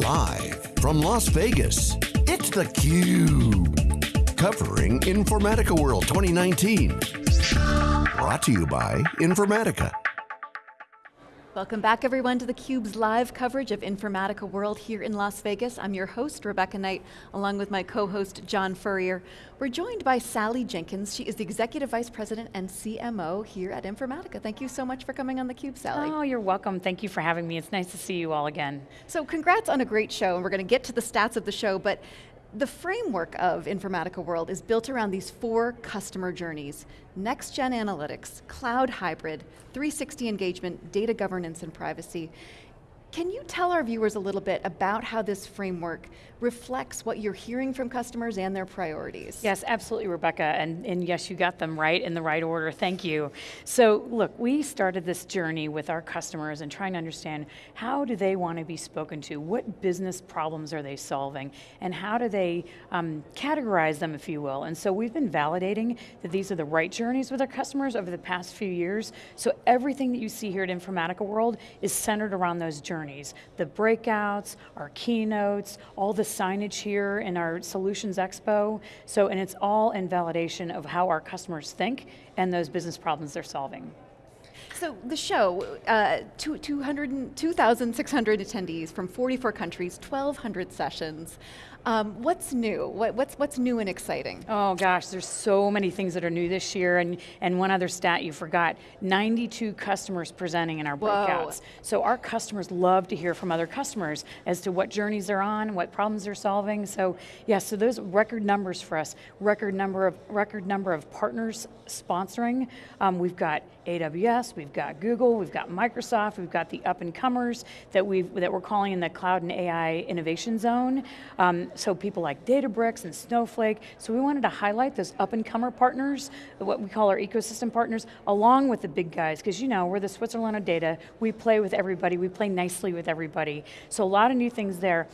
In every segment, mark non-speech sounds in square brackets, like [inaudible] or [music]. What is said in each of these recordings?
Live from Las Vegas, it's theCUBE. Covering Informatica World 2019. Brought to you by Informatica. Welcome back everyone to theCUBE's live coverage of Informatica World here in Las Vegas. I'm your host, Rebecca Knight, along with my co-host, John Furrier. We're joined by Sally Jenkins. She is the Executive Vice President and CMO here at Informatica. Thank you so much for coming on theCUBE, Sally. Oh, you're welcome. Thank you for having me. It's nice to see you all again. So congrats on a great show, and we're going to get to the stats of the show, but the framework of Informatica World is built around these four customer journeys. Next-gen analytics, cloud hybrid, 360 engagement, data governance and privacy. Can you tell our viewers a little bit about how this framework reflects what you're hearing from customers and their priorities? Yes, absolutely, Rebecca, and, and yes, you got them right in the right order, thank you. So look, we started this journey with our customers and trying to understand how do they want to be spoken to, what business problems are they solving, and how do they um, categorize them, if you will. And so we've been validating that these are the right journeys with our customers over the past few years, so everything that you see here at Informatica World is centered around those journeys journeys. The breakouts, our keynotes, all the signage here in our Solutions Expo. So, and it's all in validation of how our customers think and those business problems they're solving. So the show, uh, 2,600 attendees from 44 countries, 1,200 sessions. Um, what's new? What, what's, what's new and exciting? Oh gosh, there's so many things that are new this year, and, and one other stat you forgot, 92 customers presenting in our breakouts. Whoa. So our customers love to hear from other customers as to what journeys they're on, what problems they're solving. So yeah, so those record numbers for us, record number of, record number of partners sponsoring. Um, we've got AWS, we've got Google, we've got Microsoft, we've got the up and comers that, we've, that we're calling in the cloud and AI innovation zone. Um, so people like Databricks and Snowflake. So we wanted to highlight those up and comer partners, what we call our ecosystem partners, along with the big guys, because you know, we're the Switzerland of data. We play with everybody, we play nicely with everybody. So a lot of new things there.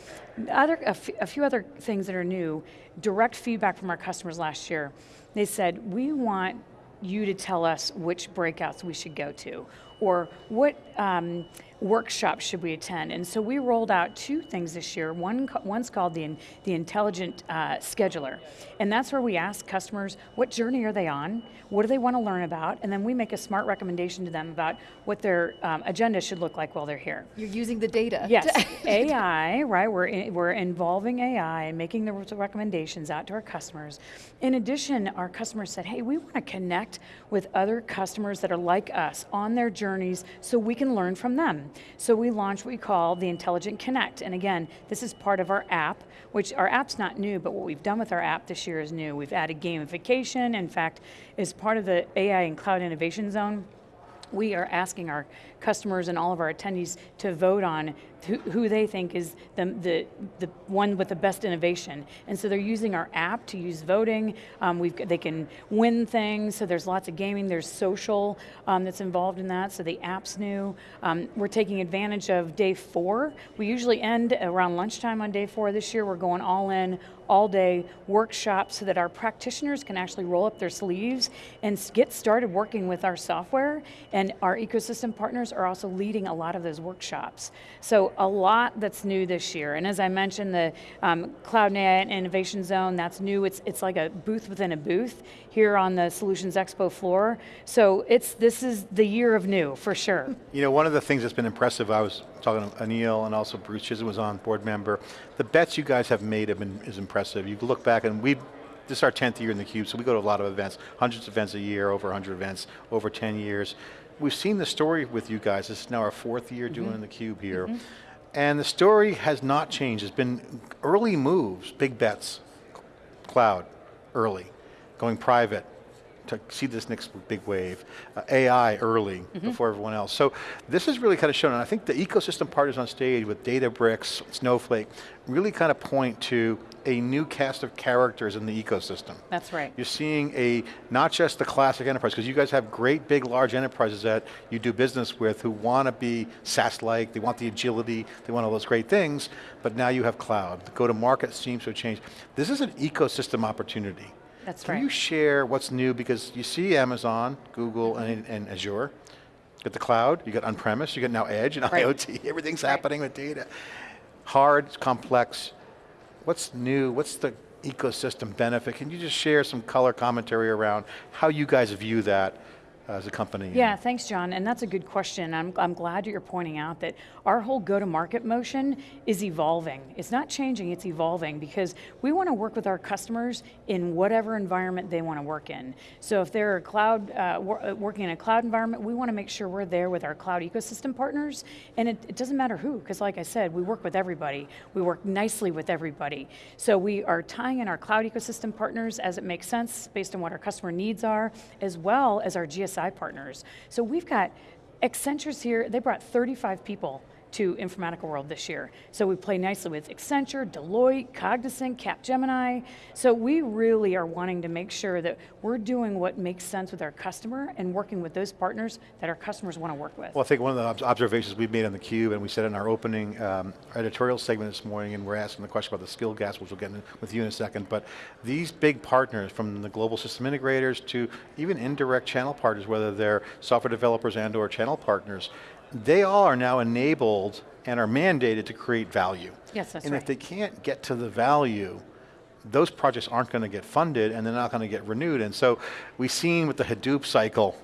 Other, a, few other things that are new, direct feedback from our customers last year. They said, we want you to tell us which breakouts we should go to, or what, um, workshops should we attend? And so we rolled out two things this year. One, one's called the, the Intelligent uh, Scheduler. And that's where we ask customers, what journey are they on? What do they want to learn about? And then we make a smart recommendation to them about what their um, agenda should look like while they're here. You're using the data. Yes, [laughs] AI, right? We're, in, we're involving AI and making the recommendations out to our customers. In addition, our customers said, hey, we want to connect with other customers that are like us on their journeys so we can learn from them. So we launched what we call the Intelligent Connect, and again, this is part of our app, which our app's not new, but what we've done with our app this year is new. We've added gamification, in fact, as part of the AI and Cloud Innovation Zone, we are asking our customers and all of our attendees to vote on who, they think is the, the, the one with the best innovation. And so they're using our app to use voting. Um, we've, they can win things, so there's lots of gaming. There's social um, that's involved in that, so the app's new. Um, we're taking advantage of day four. We usually end around lunchtime on day four. This year we're going all in, all day workshop so that our practitioners can actually roll up their sleeves and get started working with our software. And our ecosystem partners are also leading a lot of those workshops. So a lot that's new this year. And as I mentioned, the um, Cloud and Innovation Zone, that's new. It's, it's like a booth within a booth here on the Solutions Expo floor. So it's, this is the year of new, for sure. You know, one of the things that's been impressive, I was talking to Anil and also Bruce Chizen was on, board member. The bets you guys have made have been, is impressive. You look back and we this is our 10th year in the Cube, so we go to a lot of events, hundreds of events a year, over 100 events, over 10 years we've seen the story with you guys. This is now our fourth year mm -hmm. doing the cube here. Mm -hmm. And the story has not changed. It's been early moves, big bets, cloud, early, going private, to see this next big wave. Uh, AI early, mm -hmm. before everyone else. So this is really kind of shown, and I think the ecosystem partners on stage with Databricks, Snowflake, really kind of point to a new cast of characters in the ecosystem. That's right. You're seeing a, not just the classic enterprise, because you guys have great big large enterprises that you do business with who want to be SaaS-like, they want the agility, they want all those great things, but now you have cloud. The go-to-market seems to have changed. This is an ecosystem opportunity. That's Can right. Can you share what's new? Because you see Amazon, Google, mm-hmm. and, and Azure. You got the cloud, you got on-premise, you got now edge and right. IoT, [laughs] everything's right. happening with data. hard, complex. What's new, what's the ecosystem benefit? Can you just share some color commentary around how you guys view that as a company? Yeah, thanks John, and that's a good question. I'm, I'm glad you're pointing out that our whole go-to-market motion is evolving. It's not changing, it's evolving because we want to work with our customers in whatever environment they want to work in. So if they're a cloud, uh, uh working in a cloud environment, we want to make sure we're there with our cloud ecosystem partners, and it, it doesn't matter who, because like I said, we work with everybody. We work nicely with everybody. So we are tying in our cloud ecosystem partners as it makes sense based on what our customer needs are, as well as our Partners. So we've got Accenture's here, they brought 35 people to Informatica World this year. So we play nicely with Accenture, Deloitte, Cognizant, Capgemini. So we really are wanting to make sure that we're doing what makes sense with our customer and working with those partners that our customers want to work with. Well, I think one of the observations we've made on the cube, and we said in our opening um, editorial segment this morning, and we're asking the question about the skill gaps, which we'll get in with you in a second, but these big partners, from the global system integrators to even indirect channel partners, whether they're software developers and or channel partners, they all are now enabled and are mandated to create value. Yes, that's and right. if they can't get to the value, those projects aren't going to get funded and they're not going to get renewed. And so we've seen with the Hadoop cycle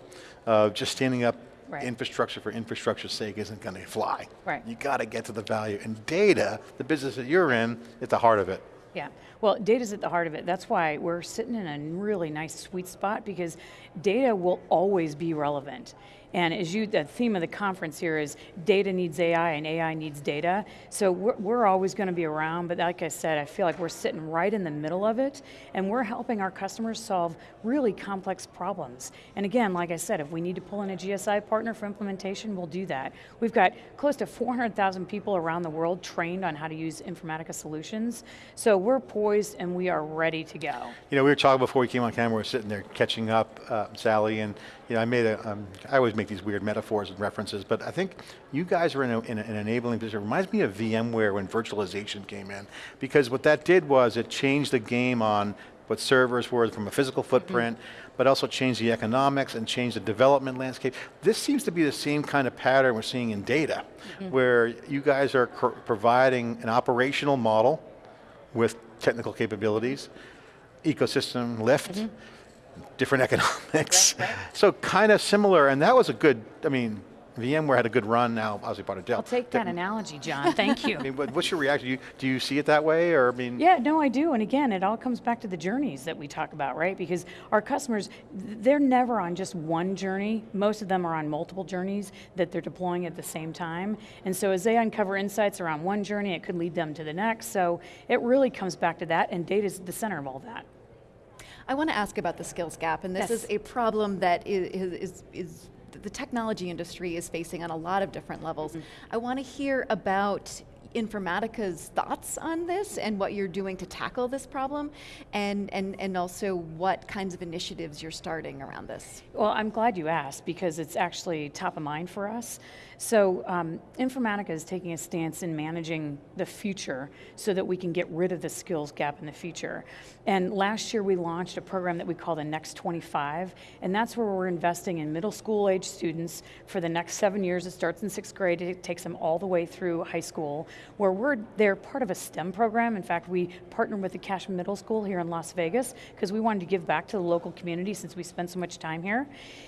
of just standing up right. infrastructure for infrastructure's sake isn't going to fly. Right. You got to get to the value. And data, the business that you're in, at the heart of it. Yeah, well, data's at the heart of it. That's why we're sitting in a really nice sweet spot because data will always be relevant. And as you, the theme of the conference here is data needs AI and AI needs data. So we're, we're always going to be around, but like I said, I feel like we're sitting right in the middle of it and we're helping our customers solve really complex problems. And again, like I said, if we need to pull in a GSI partner for implementation, we'll do that. We've got close to 400,000 people around the world trained on how to use Informatica solutions. So we're poised and we are ready to go. You know, we were talking before we came on camera, we were sitting there catching up, uh, Sally, and you know, I made a, um, I always make these weird metaphors and references, but I think you guys are in, a, in a, an enabling position. It reminds me of VMware when virtualization came in, because what that did was it changed the game on what servers were from a physical footprint, mm -hmm. but also changed the economics and changed the development landscape. This seems to be the same kind of pattern we're seeing in data, mm -hmm. where you guys are providing an operational model with technical capabilities, ecosystem lift, mm -hmm different [laughs] economics. Right, right. So kind of similar, and that was a good, I mean, VMware had a good run now, obviously part of Dell. I'll take that analogy, John, thank you. [laughs] I mean, what's your reaction? Do you, do you see it that way, or I mean? Yeah, no, I do, and again, it all comes back to the journeys that we talk about, right? Because our customers, they're never on just one journey. Most of them are on multiple journeys that they're deploying at the same time. And so as they uncover insights around one journey, it could lead them to the next. So it really comes back to that, and data is the center of all that. I want to ask about the skills gap, and this yes. is a problem that is, is, is the technology industry is facing on a lot of different levels. Mm -hmm. I want to hear about Informatica's thoughts on this and what you're doing to tackle this problem and, and, and also what kinds of initiatives you're starting around this. Well, I'm glad you asked because it's actually top of mind for us. So um, Informatica is taking a stance in managing the future so that we can get rid of the skills gap in the future. And last year we launched a program that we call the Next 25, and that's where we're investing in middle school age students for the next seven years. It starts in sixth grade, it takes them all the way through high school, where we're, they're part of a STEM program. In fact, we partnered with the Cashman Middle School here in Las Vegas because we wanted to give back to the local community since we spent so much time here.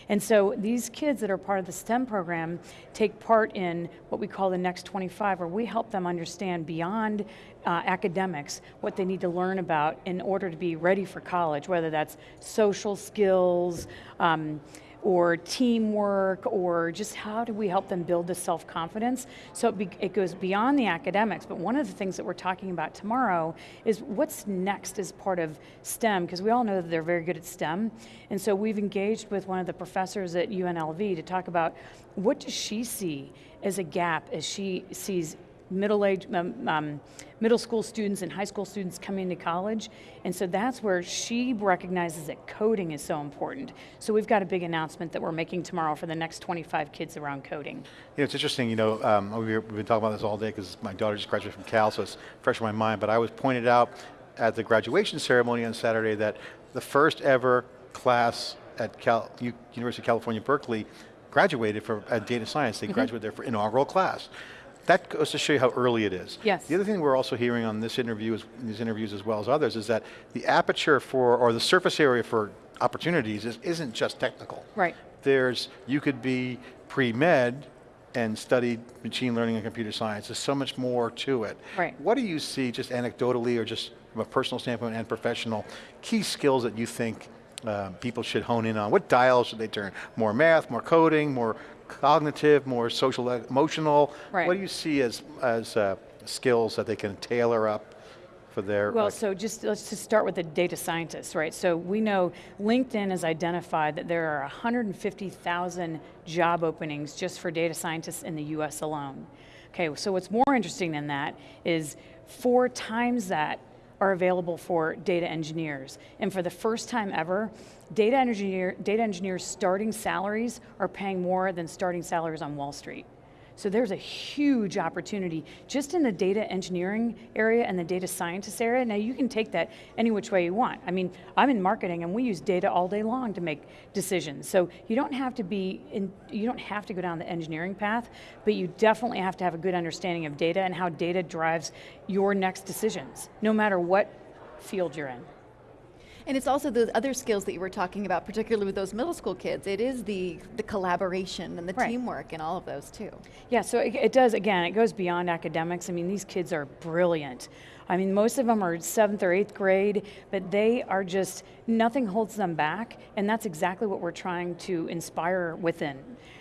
And so these kids that are part of the STEM program take part in what we call the Next 25, where we help them understand beyond uh, academics what they need to learn about in order to be ready for college, whether that's social skills, um, or teamwork, or just how do we help them build the self-confidence? So it, be, it, goes beyond the academics, but one of the things that we're talking about tomorrow is what's next as part of STEM, because we all know that they're very good at STEM, and so we've engaged with one of the professors at UNLV to talk about what does she see as a gap as she sees middle age, um, um, middle school students and high school students coming to college. And so that's where she recognizes that coding is so important. So we've got a big announcement that we're making tomorrow for the next 25 kids around coding. You know, it's interesting, you know, um, we've been talking about this all day because my daughter just graduated from Cal, so it's fresh in my mind, but I was pointed out at the graduation ceremony on Saturday that the first ever class at Cal, University of California, Berkeley, graduated for data science. They mm -hmm. graduated there for inaugural class that goes to show you how early it is. Yes. The other thing we're also hearing on this interview, is, these interviews as well as others, is that the aperture for, or the surface area for opportunities is, isn't just technical. Right. There's, you could be pre-med and studied machine learning and computer science. There's so much more to it. Right. What do you see, just anecdotally or just from a personal standpoint and professional, key skills that you think uh, people should hone in on? What dials should they turn? More math, more coding, more cognitive, more social, emotional? Right. What do you see as, as uh, skills that they can tailor up for their, Well, like- so just let's just start with the data scientists, right? So we know LinkedIn has identified that there are 150,000 job openings just for data scientists in the US alone. Okay, so what's more interesting than that is four times that are available for data engineers. And for the first time ever, data, engineer, data engineers starting salaries are paying more than starting salaries on Wall Street. So there's a huge opportunity just in the data engineering area and the data scientist area. Now you can take that any which way you want. I mean, I'm in marketing and we use data all day long to make decisions. So you don't have to be in, you don't have to go down the engineering path, but you definitely have to have a good understanding of data and how data drives your next decisions, no matter what field you're in. And it's also those other skills that you were talking about, particularly with those middle school kids. It is the, the collaboration and the Right. teamwork and all of those too. Yeah, so it, it does, again, it goes beyond academics. I mean, these kids are brilliant. I mean, most of them are seventh or eighth grade, but they are just, nothing holds them back, and that's exactly what we're trying to inspire within.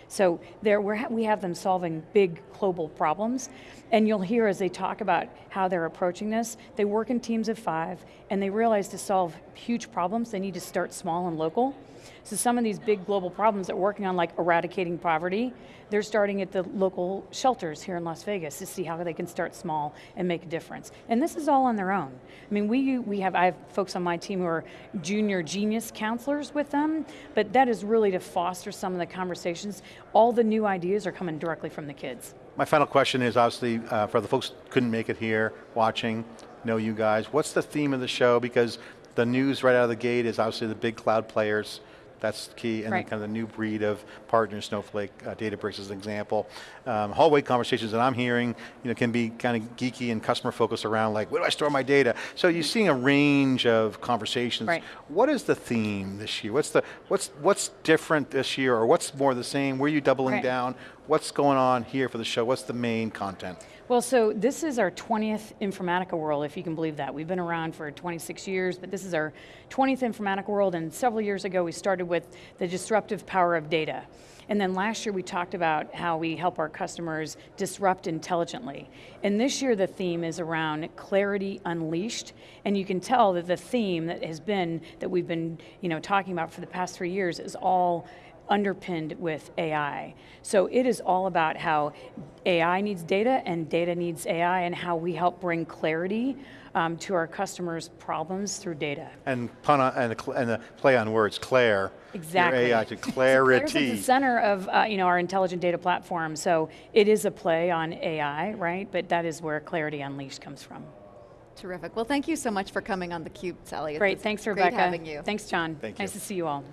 So there, we have them solving big global problems, and you'll hear as they talk about how they're approaching this, they work in teams of five, and they realize to solve huge problems, they need to start small and local. So some of these big global problems that we're working on, like eradicating poverty, they're starting at the local shelters here in Las Vegas to see how they can start small and make a difference. And this is all on their own. I mean, we, we have, I have folks on my team who are junior genius counselors with them, but that is really to foster some of the conversations. All the new ideas are coming directly from the kids. My final question is obviously uh, for the folks couldn't make it here, watching, know you guys. What's the theme of the show? Because the news right out of the gate is obviously the big cloud players. That's key, and Right. kind of the new breed of partners, Snowflake, uh, Databricks as an example. Um, hallway conversations that I'm hearing, you know, can be kind of geeky and customer focused around like, where do I store my data? So you're seeing a range of conversations. Right. What is the theme this year? What's the what's what's different this year, or what's more the same? Where are you doubling Right. down? What's going on here for the show? What's the main content? Well, so this is our 20th Informatica World, if you can believe that. We've been around for 26 years, but this is our 20th Informatica World, and several years ago we started with the disruptive power of data. And then last year we talked about how we help our customers disrupt intelligently. And this year the theme is around clarity unleashed. And you can tell that the theme that has been, that we've been you know, talking about for the past three years is all underpinned with AI. So it is all about how AI needs data and data needs AI and how we help bring clarity um, to our customers' problems through data. And pun on, and, a, and a play on words, Claire. Exactly. Your AI to [laughs] So Claire's at the center of uh, you know our intelligent data platform. So it is a play on AI, right? But that is where Clarity Unleashed comes from. Terrific. Well, thank you so much for coming on theCUBE, Sally. Great, was thanks great Rebecca. having you. Thanks John. Thank nice you. to see you all.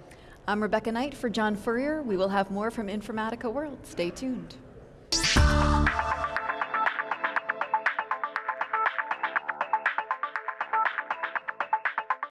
I'm Rebecca Knight for John Furrier. We will have more from Informatica World. Stay tuned.